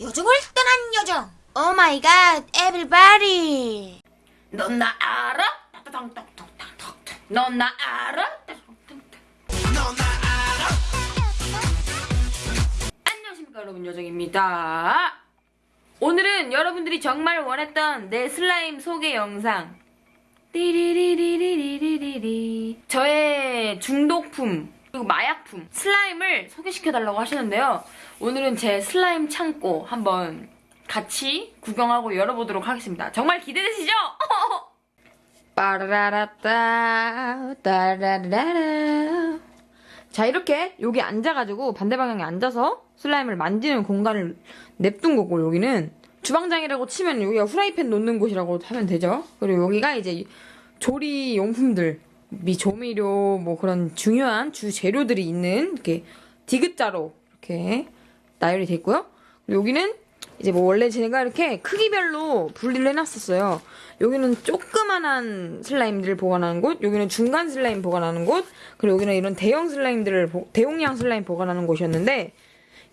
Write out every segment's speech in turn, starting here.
요정을 떠난 요정. oh my god, everybody. 넌 나 알아? 넌 나 알아? 안녕하십니까 여러분 요정입니다. 오늘은 여러분들이 정말 원했던 내 슬라임 소개 영상 띠리리리리리리리 저의 중독품 그리고 마약품 슬라임을 소개시켜달라고 하시는데요. 오늘은 제 슬라임 창고 한번 같이 구경하고 열어보도록 하겠습니다. 정말 기대되시죠? 빠라라따 따라라라 자 이렇게 여기 앉아가지고 반대 방향에 앉아서 슬라임을 만지는 공간을 냅둔 거고 여기는 주방장이라고 치면 여기가 후라이팬 놓는 곳이라고 하면 되죠 그리고 여기가 이제 조리 용품들 미 조미료 뭐 그런 중요한 주 재료들이 있는 이렇게 디귿자로 이렇게 나열이 그리고 여기는 이제 뭐 원래 제가 이렇게 크기별로 분리를 해놨었어요. 여기는 조그만한 슬라임들을 보관하는 곳, 여기는 중간 슬라임 보관하는 곳, 그리고 여기는 이런 대형 슬라임들을 보- 대용량 슬라임 보관하는 곳이었는데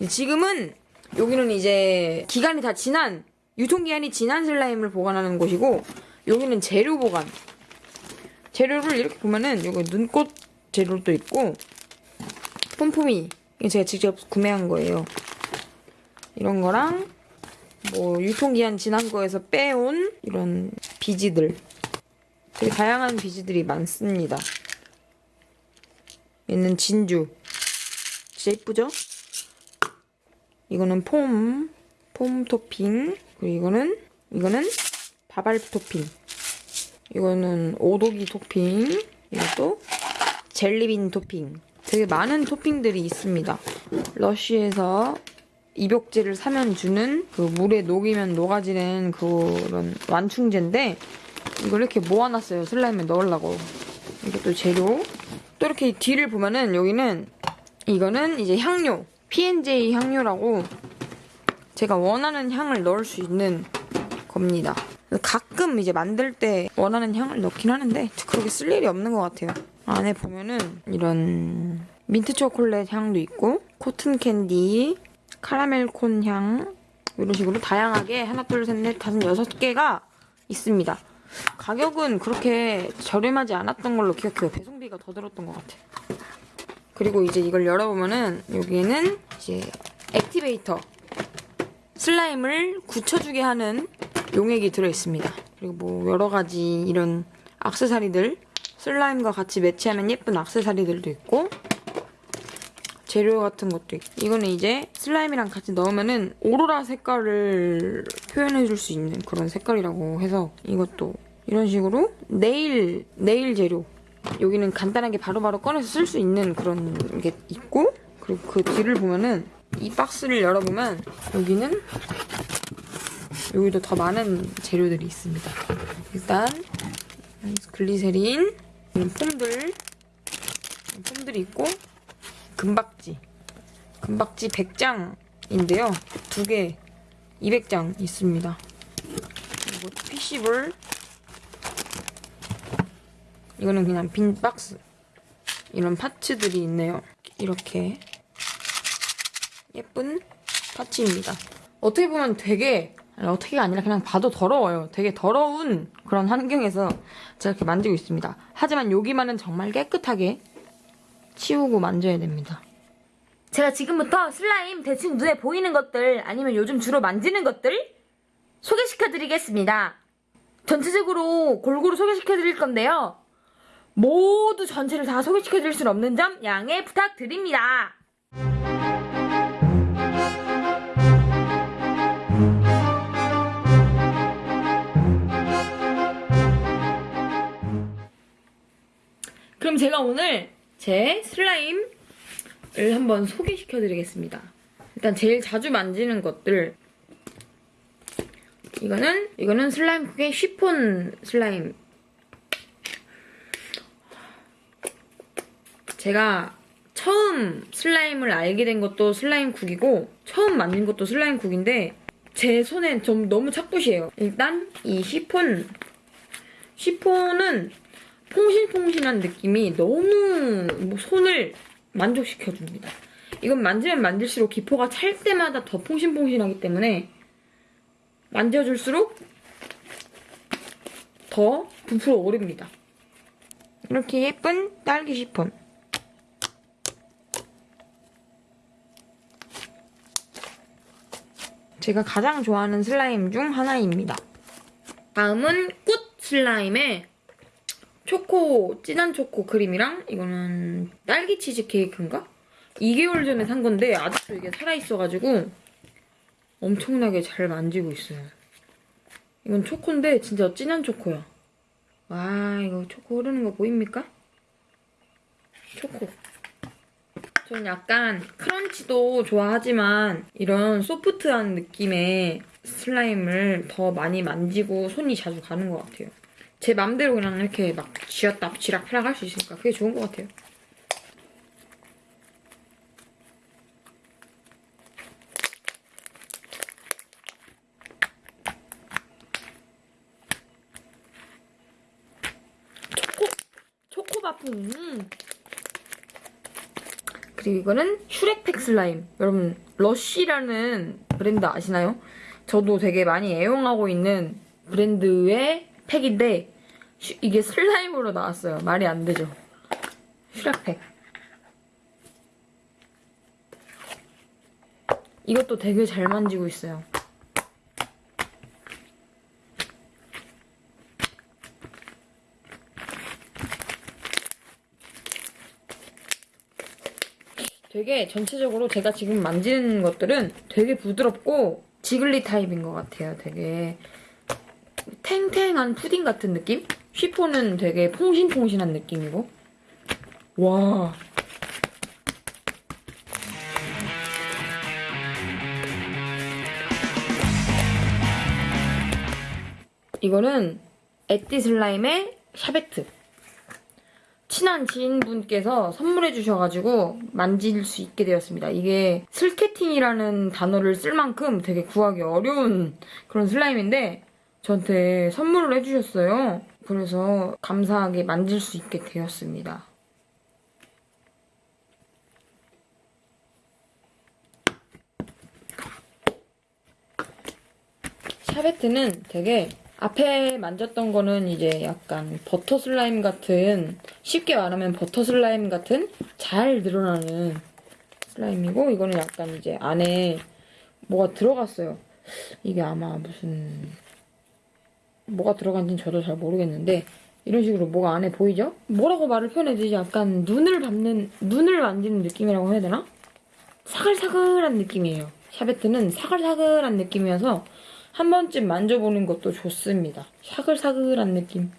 지금은 여기는 이제 기간이 다 지난 유통기한이 지난 슬라임을 보관하는 곳이고 여기는 재료 보관. 재료를 이렇게 보면은 여기 눈꽃 재료도 있고 폼폼이 제가 직접 구매한 거예요. 이런 거랑 뭐 유통기한 지난 거에서 빼온 이런 비지들 되게 다양한 비지들이 많습니다. 얘는 진주 진짜 이쁘죠? 이거는 폼, 폼 토핑 그리고 이거는 이거는 바발 토핑 이거는 오도기 토핑 이것도 젤리빈 토핑 되게 많은 토핑들이 있습니다. 러쉬에서 입욕제를 사면 주는 그 물에 녹이면 녹아지는 그런 완충제인데 이걸 이렇게 모아놨어요. 슬라임에 넣으려고. 이게 또 재료. 또 이렇게 뒤를 보면은 여기는 이거는 이제 향료. P&J 향료라고 제가 원하는 향을 넣을 수 있는 겁니다. 가끔 이제 만들 때 원하는 향을 넣긴 하는데 그렇게 쓸 일이 없는 것 같아요. 안에 보면은 이런 민트 초콜릿 향도 있고 cotton candy 카라멜 콘 향 이런 식으로 다양하게 하나 둘 셋 넷 다섯 여섯 개가 있습니다. 가격은 그렇게 저렴하지 않았던 걸로 기억해요. 배송비가 더 들었던 것 같아요. 그리고 이제 이걸 열어보면은 여기에는 이제 액티베이터 슬라임을 굳혀주게 하는 용액이 들어있습니다. 그리고 뭐 여러 가지 이런 악세사리들 슬라임과 같이 매치하면 예쁜 악세사리들도 있고 재료 같은 것도 있고. 이거는 이제 슬라임이랑 같이 넣으면은 오로라 색깔을 표현해 줄 수 있는 그런 색깔이라고 해서 이것도 이런 식으로 네일 네일 재료. 여기는 간단하게 바로바로 꺼내서 쓸 수 있는 그런 게 있고 그리고 그 뒤를 보면은 이 박스를 열어보면 여기는 여기도 더 많은 재료들이 있습니다. 일단 글리세린 폼들 폼들이 있고 금박지. 금박지 100장인데요. 두 개 200장 있습니다. 그리고 피시볼. 이거는 그냥 빈 박스. 이런 파츠들이 있네요. 이렇게 예쁜 파츠입니다. 어떻게 보면 되게 아니, 어떻게가 아니라 그냥 봐도 더러워요. 되게 더러운 그런 환경에서 제가 이렇게 만지고 있습니다. 하지만 여기만은 정말 깨끗하게 치우고 만져야 됩니다. 제가 지금부터 슬라임 대충 눈에 보이는 것들 아니면 요즘 주로 만지는 것들 소개시켜 드리겠습니다. 전체적으로 골고루 소개시켜 드릴 건데요. 모두 전체를 다 소개시켜 드릴 수는 없는 점 양해 부탁드립니다. 그럼 제가 오늘 제 슬라임을 한번 소개시켜 드리겠습니다. 일단 제일 자주 만지는 것들 이거는 이거는 슬라임 국의 쉬폰 슬라임 제가 처음 슬라임을 알게 된 것도 슬라임 국이고 처음 만든 것도 슬라임 국인데 제 손엔 좀 너무 착붙이에요. 일단 이 시폰 시폰은 퐁신퐁신한 느낌이 너무 뭐 손을 만족시켜줍니다. 이건 만지면 만질수록 기포가 찰 때마다 더 퐁신퐁신하기 때문에 만져줄수록 더 부풀어 오릅니다. 이렇게 예쁜 딸기 시폰. 제가 가장 좋아하는 슬라임 중 하나입니다. 다음은 꽃 슬라임에 초코, 진한 초코 크림이랑 이거는 딸기 치즈 케이크인가? 2개월 전에 산 건데 아직도 이게 살아있어가지고 엄청나게 잘 만지고 있어요. 이건 초코인데 진짜 진한 초코야. 와 이거 초코 흐르는 거 보입니까? 초코. 저는 약간 크런치도 좋아하지만 이런 소프트한 느낌의 슬라임을 더 많이 만지고 손이 자주 가는 것 같아요. 제 맘대로 그냥 이렇게 막 쥐었다 쥐락 펴락 할 수 있으니까 그게 좋은 것 같아요. 음. 그리고 이거는 슈렉팩 슬라임. 여러분 러쉬라는 브랜드 아시나요? 저도 되게 많이 애용하고 있는 브랜드의 팩인데 슈- 이게 슬라임으로 나왔어요. 말이 안 되죠. 슈렉팩. 이것도 되게 잘 만지고 있어요. 되게 전체적으로 제가 지금 만지는 것들은 되게 부드럽고 지글리 타입인 것 같아요. 되게 탱탱한 푸딩 같은 느낌? 쉬폰은 되게 퐁신퐁신한 느낌이고 와 이거는 에띠 슬라임의 샤베트 친한 지인분께서 선물해 주셔가지고 만질 수 있게 되었습니다. 이게 슬케틴이라는 단어를 쓸 만큼 되게 구하기 어려운 그런 슬라임인데 저한테 선물을 해주셨어요. 그래서 감사하게 만질 수 있게 되었습니다. 샤베트는 되게 앞에 만졌던 거는 이제 약간 버터 슬라임 같은 쉽게 말하면 버터 슬라임 같은 잘 늘어나는 슬라임이고 이거는 약간 이제 안에 뭐가 들어갔어요. 이게 아마 무슨 뭐가 들어간지는 저도 잘 모르겠는데 이런 식으로 뭐가 안에 보이죠? 뭐라고 말을 표현해야 되지? 약간 눈을 밟는 눈을 만지는 느낌이라고 해야 되나? 사글사글한 느낌이에요. 샤베트는 사글사글한 느낌이어서 한 번쯤 만져보는 것도 좋습니다. 사글사글한 느낌.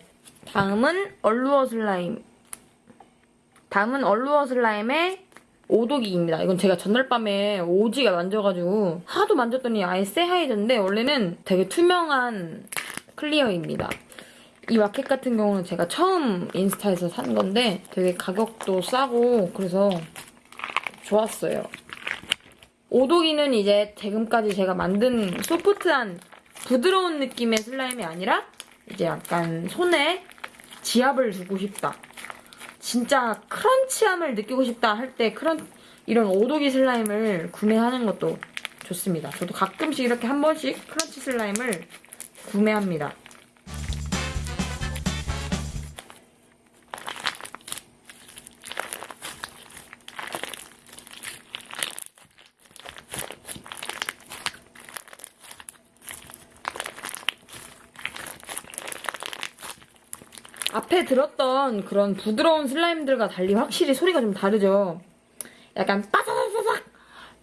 다음은 얼루어 슬라임. 다음은 얼루어 슬라임의 오독이입니다. 이건 제가 전날 밤에 오지가 만져가지고 하도 만졌더니 아예 새하얘졌는데 원래는 되게 투명한 클리어입니다. 이 마켓 같은 경우는 제가 처음 인스타에서 산 건데 되게 가격도 싸고 그래서 좋았어요. 오독이는 이제 지금까지 제가 만든 소프트한 부드러운 느낌의 슬라임이 아니라 이제 약간 손에 지압을 주고 싶다. 진짜 크런치함을 느끼고 싶다 할때 그런 이런 오독이 슬라임을 구매하는 것도 좋습니다. 저도 가끔씩 이렇게 한 번씩 크런치 슬라임을 구매합니다. 앞에 들었던 그런 부드러운 슬라임들과 달리 확실히 소리가 좀 다르죠. 약간 빠사사사삭,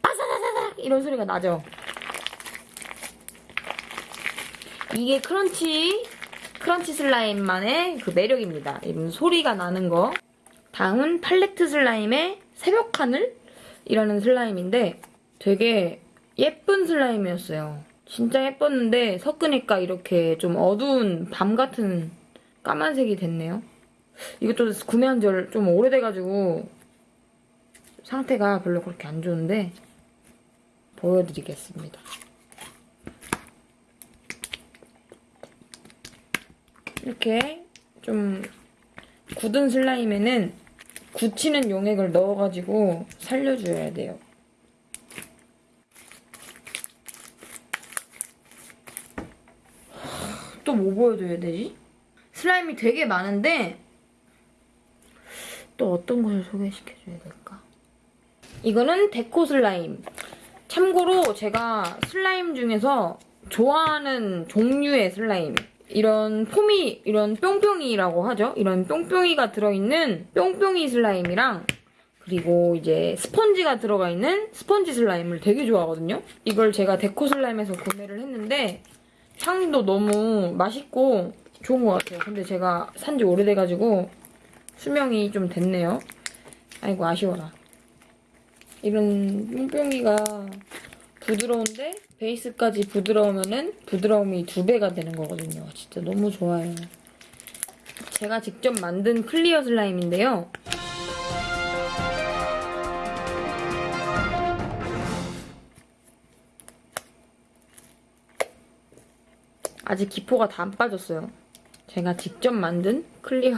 빠사사사삭 이런 소리가 나죠. 이게 크런치, 크런치 슬라임만의 그 매력입니다. 이런 소리가 나는 거. 다음은 팔레트 슬라임의 새벽 하늘 이라는 슬라임인데 되게 예쁜 슬라임이었어요. 진짜 예뻤는데 섞으니까 이렇게 좀 어두운 밤 같은 까만색이 됐네요. 이것도 구매한 지 좀 오래돼가지고 상태가 별로 그렇게 안 좋은데 보여드리겠습니다. 이렇게 좀 굳은 슬라임에는 굳히는 용액을 넣어가지고 살려줘야 돼요. 또 뭐 보여줘야 되지? 슬라임이 되게 많은데 또 어떤 것을 소개시켜줘야 될까? 이거는 데코 슬라임. 참고로 제가 슬라임 중에서 좋아하는 종류의 슬라임 이런 foam이, 이런 뿅뿅이라고 하죠? 이런 뿅뿅이가 들어있는 뿅뿅이 슬라임이랑 그리고 이제 스펀지가 들어가 있는 스펀지 슬라임을 되게 좋아하거든요? 이걸 제가 데코 슬라임에서 구매를 했는데 향도 너무 맛있고 좋은 것 같아요. 근데 제가 산지 오래돼가지고 수명이 좀 됐네요. 아이고 아쉬워라. 이런 뿅뿅이가 부드러운데 베이스까지 부드러우면은 부드러움이 두 배가 되는 거거든요. 진짜 너무 좋아요. 제가 직접 만든 클리어 슬라임인데요. 아직 기포가 다 안 빠졌어요. 제가 직접 만든 clear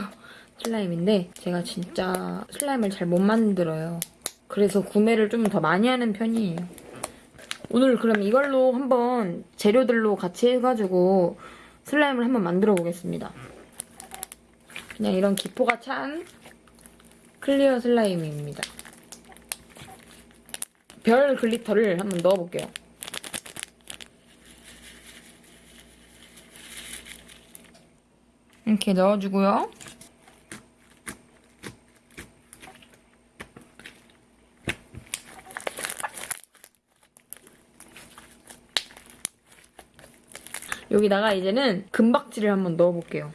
슬라임인데 제가 진짜 슬라임을 잘 못 만들어요. 그래서 구매를 좀 더 많이 하는 편이에요. 오늘 그럼 이걸로 한번 재료들로 같이 해가지고 슬라임을 한번 만들어 보겠습니다. 그냥 이런 기포가 찬 clear 슬라임입니다. 별 glitter를 한번 넣어볼게요. 이렇게 넣어주고요. 여기다가 이제는 금박지를 한번 넣어볼게요.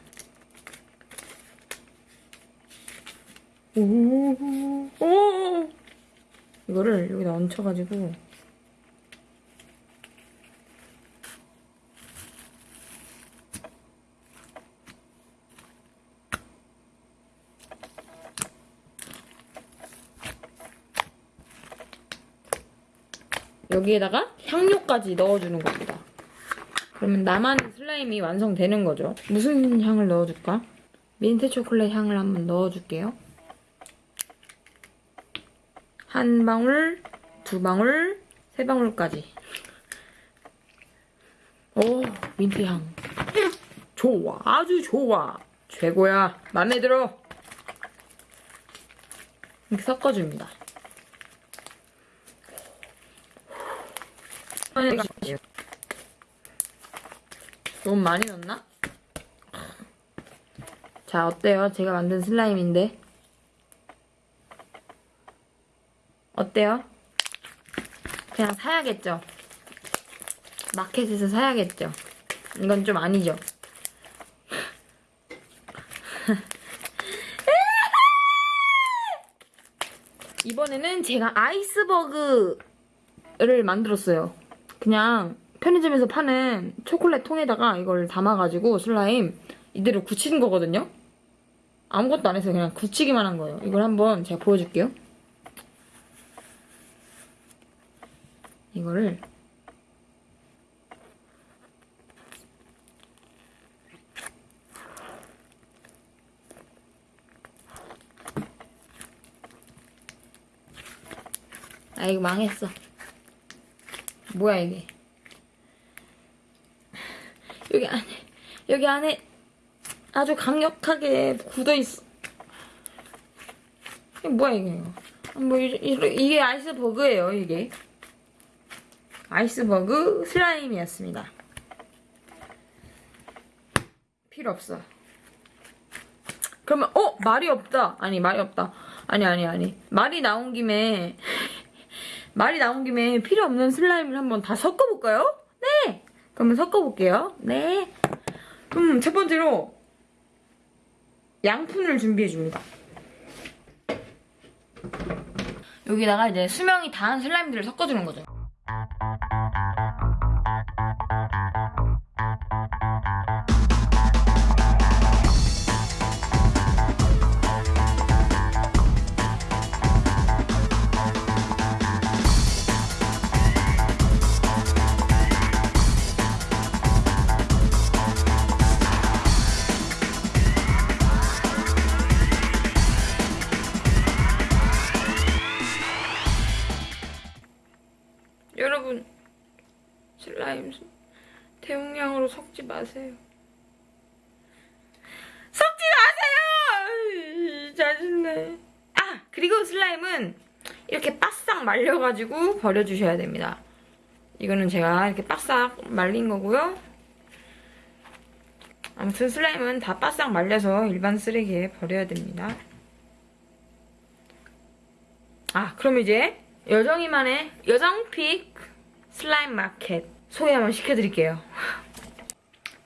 오, 오, 이거를 여기다 얹혀가지고 여기에다가 향료까지 넣어주는 겁니다. 그러면 나만의 슬라임이 완성되는 거죠. 무슨 향을 넣어줄까? 민트 초콜릿 향을 한번 넣어줄게요. 한 방울, 두 방울, 세 방울까지. 오, 민트 향. 좋아, 아주 좋아. 최고야. 맘에 들어. 이렇게 섞어줍니다. 너무 많이 넣나? 자, 어때요? 제가 만든 슬라임인데. 어때요? 그냥 사야겠죠? 마켓에서 사야겠죠? 이건 좀 아니죠? 이번에는 제가 아이스버그를 만들었어요. 그냥 편의점에서 파는 초콜릿 통에다가 이걸 담아가지고 슬라임 이대로 굳히는 거거든요. 아무것도 안 해서 그냥 굳히기만 한 거예요. 이걸 한번 제가 보여줄게요. 이거를 아 이거 망했어. 뭐야 이게? 여기 안에 여기 안에 아주 강력하게 굳어 있어. 이게 뭐야 이게? 뭐 이, 이, 이 게 아이스버그예요 이게. 아이스버그 슬라임이었습니다. 필요 없어. 그러면 어 말이 없다. 아니 말이 없다. 아니 아니 아니 말이 나온 김에 말이 나온 김에 필요 없는 슬라임을 한번 다 섞어볼까요? 네. 그러면 섞어볼게요. 네. 그럼 첫 번째로 양푼을 준비해줍니다. 여기다가 이제 수명이 다한 슬라임들을 섞어주는 거죠. 슬라임 대용량으로 섞지 마세요. 섞지 마세요! 짜증내. 아! 그리고 슬라임은 이렇게 빠싹 말려가지고 버려주셔야 됩니다. 이거는 제가 이렇게 바싹 말린 거고요. 아무튼 슬라임은 다 빠싹 말려서 일반 쓰레기에 버려야 됩니다. 아, 그럼 이제 여정이만의 여정픽 슬라임 마켓 소개 한번 시켜드릴게요.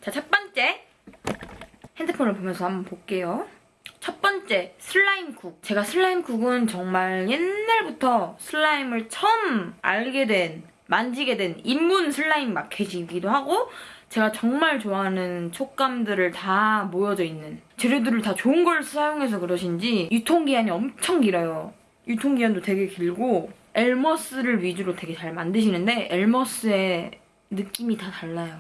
자 첫 번째 핸드폰을 보면서 한번 볼게요. 첫 번째 슬라임국 제가 슬라임국은 정말 옛날부터 슬라임을 처음 알게 된 만지게 된 입문 슬라임 마켓이기도 하고 제가 정말 좋아하는 촉감들을 다 모여져 있는 재료들을 다 좋은 걸 사용해서 그러신지 유통기한이 엄청 길어요 유통기한도 되게 길고 엘머스를 위주로 되게 잘 만드시는데 엘머스의 느낌이 다 달라요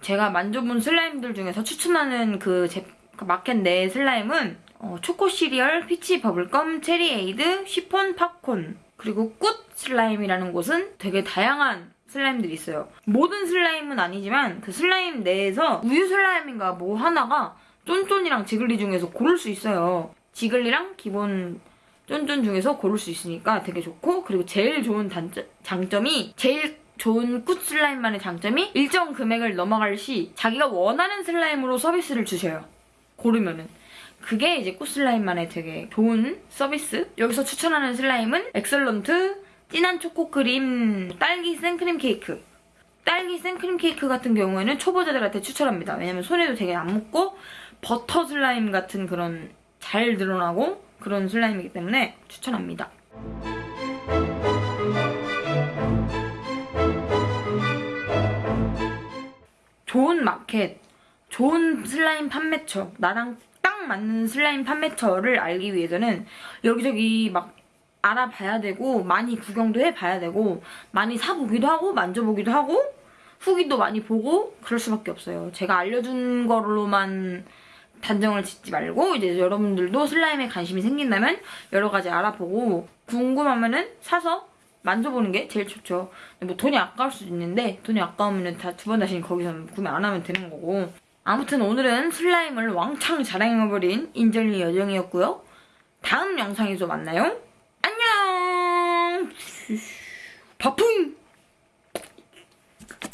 제가 만져본 슬라임들 중에서 추천하는 그, 제, 그 마켓 내 슬라임은 어, 초코 시리얼, peach bubble껌, 체리 에이드, 쉬폰 팝콘 그리고 꽃 슬라임이라는 곳은 되게 다양한 슬라임들이 있어요. 모든 슬라임은 아니지만 그 슬라임 내에서 우유 슬라임인가 뭐 하나가 쫀쫀이랑 지글이 중에서 고를 수 있어요. 지글이랑 기본 쫀쫀 중에서 고를 수 있으니까 되게 좋고 그리고 제일 좋은 단점, 장점이 제일 좋은 꽃 슬라임만의 장점이 일정 금액을 넘어갈 시 자기가 원하는 슬라임으로 서비스를 주셔요. 고르면은. 그게 이제 꽃 슬라임만의 되게 좋은 서비스. 여기서 추천하는 슬라임은 엑설런트, 진한 초코 크림, 딸기 생크림 케이크. 딸기 생크림 케이크 같은 경우에는 초보자들한테 추천합니다. 왜냐면 손에도 되게 안 묻고 버터 슬라임 같은 그런 잘 드러나고 그런 슬라임이기 때문에 추천합니다. 좋은 마켓, 좋은 슬라임 판매처, 나랑 딱 맞는 슬라임 판매처를 알기 위해서는 여기저기 막 알아봐야 되고 많이 구경도 해봐야 되고 많이 사보기도 하고 만져보기도 하고 후기도 많이 보고 그럴 수밖에 없어요. 제가 알려준 거로만 단정을 짓지 말고 이제 여러분들도 슬라임에 관심이 생긴다면 여러 가지 알아보고 궁금하면은 사서 만져보는 게 제일 좋죠. 뭐 돈이 아까울 수도 있는데 돈이 아까우면 다 두 번 다시 거기서 구매 안 하면 되는 거고 아무튼 오늘은 슬라임을 왕창 자랑해버린 인절리 여정이었고요. 다음 영상에서 만나요. 안녕! 바풍!